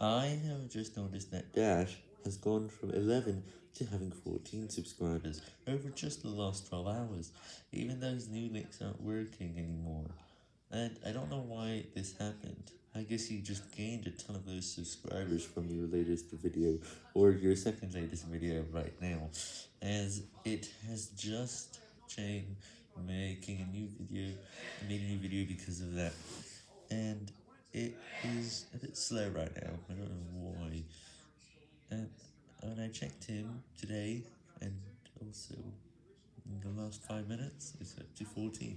I have just noticed that Dash has gone from 11 to having 14 subscribers over just the last 12 hours, even though his new links aren't working anymore, and I don't know why this happened. I guess he just gained a ton of those subscribers from your latest video, or your second latest video right now, as it has just changed making a new video, made a new video because of that, and it is a bit slow right now, I don't know why, and when I checked him today, and also in the last 5 minutes, it's up to 14.